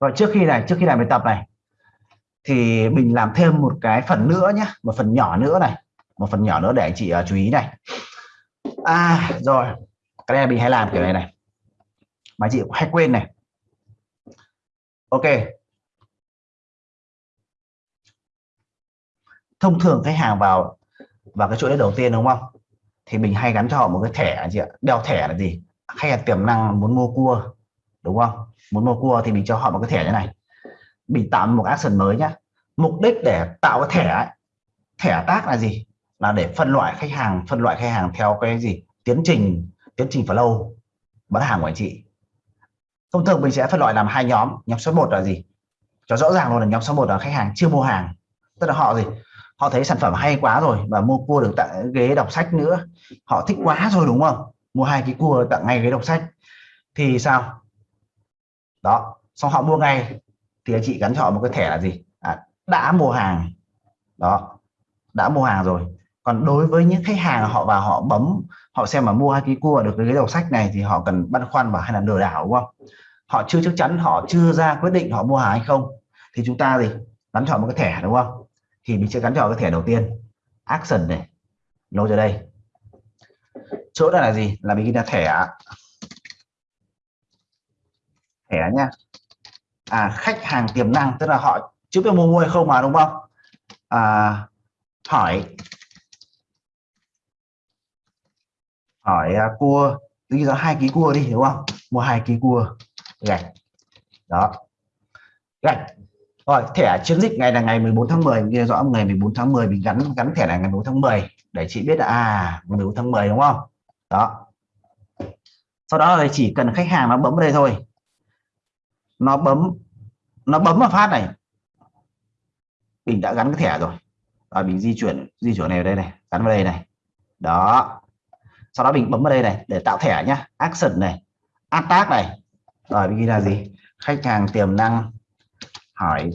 rồi trước khi này trước khi làm bài tập này thì mình làm thêm một cái phần nữa nhé một phần nhỏ nữa này một phần nhỏ nữa để anh chị uh, chú ý này. À rồi cái này mình hay làm kiểu này này. Mà chị hay quên này. Ok. Thông thường khách hàng vào vào cái chỗ đấy đầu tiên đúng không? Thì mình hay gắn cho họ một cái thẻ chị ạ. Đeo thẻ là gì? Khách hàng tiềm năng muốn mua cua đúng không? Muốn mua cua thì mình cho họ một cái thẻ như này. Mình tạo một action mới nhá. Mục đích để tạo cái thẻ ấy, thẻ tác là gì? Là để phân loại khách hàng phân loại khách hàng theo cái gì? Tiến trình tiến trình flow bán hàng của anh chị. Thông thường mình sẽ phân loại làm hai nhóm. Nhóm số 1 là gì? Cho rõ ràng luôn là nhóm số 1 là khách hàng chưa mua hàng. Tức là họ gì? Họ thấy sản phẩm hay quá rồi và mua cua được tặng ghế đọc sách nữa. Họ thích quá rồi đúng không? Mua hai cái cua tặng ngay ghế đọc sách. Thì sao? Đó. Xong họ mua ngay. Thì anh chị gắn cho họ một cái thẻ là gì? À, đã mua hàng. Đó. Đã mua hàng rồi. Còn đối với những khách hàng họ vào họ bấm họ xem mà mua hai ký cua được cái đầu sách này thì họ cần băn khoăn và hay là lừa đảo đúng không? Họ chưa chắc chắn họ chưa ra quyết định họ mua hàng hay không. Thì chúng ta gì? Gắn chọn một cái thẻ đúng không? Thì mình sẽ gắn chọn cái thẻ đầu tiên. Action này. Nối ra đây. Chỗ này là gì? Là mình ghi là thẻ thẻ nha. À khách hàng tiềm năng tức là họ chưa biết mua mua hay không mà đúng không? À, hỏi. Hỏi à, cua. Ghi ra hai ký cua đi đúng không? Mua hai ký cua. Gạch. Đó. Gạch. Rồi thẻ chiến dịch ngày là ngày 14 tháng 10 ghi rõ ngày 14 tháng 10 mình gắn gắn thẻ là ngày 14 tháng 10 để chị biết là à ngày 14 tháng 10 đúng không? Đó. Sau đó là chỉ cần khách hàng nó bấm vào đây thôi nó bấm nó bấm vào phát này. Mình đã gắn cái thẻ rồi. Và mình di chuyển di chuyển này vào đây này, gắn vào đây này. Đó. Sau đó mình bấm vào đây này để tạo thẻ nhá. Action này, attack này. Rồi, mình ghi là gì? Khách hàng tiềm năng. Hỏi,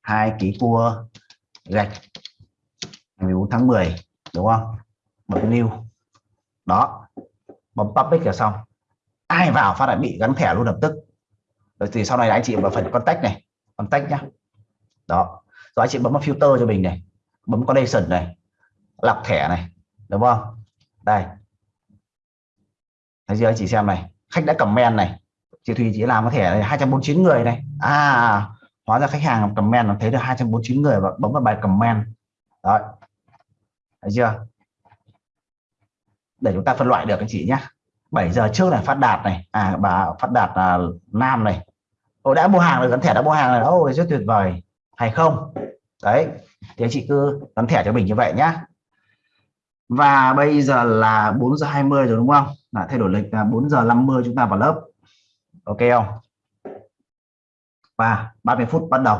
hai ký cua, gạch ngày 14 tháng 10 đúng không? Bấm new. Đó. Bấm public là xong. Ai vào phát lại bị gắn thẻ luôn lập tức rồi thì sau này anh chị vào phần contact này, contact nhá. Đó. Rồi anh chị bấm vào filter cho mình này, bấm connection này, lọc thẻ này, đúng không? Đây. Thấy chưa anh chị xem này? Khách đã comment này. Chị Thùy chỉ làm có thẻ này 249 người này. À hóa ra khách hàng comment nó thấy được 249 người và bấm vào bài comment. Đó thấy chưa? Để chúng ta phân loại được anh chị nhé 7 giờ trước này phát đạt này. À bà phát đạt là nam này. Ồ, đã mua hàng rồi gắn thẻ đã mua hàng rồi. Ô rất tuyệt vời. Hay không? Đấy thì anh chị cứ gắn thẻ cho mình như vậy nhá. Và bây giờ là 4 giờ 20 rồi đúng không? Là thay đổi lịch là 4 giờ 50 chúng ta vào lớp. Ok không? Và 30 phút bắt đầu.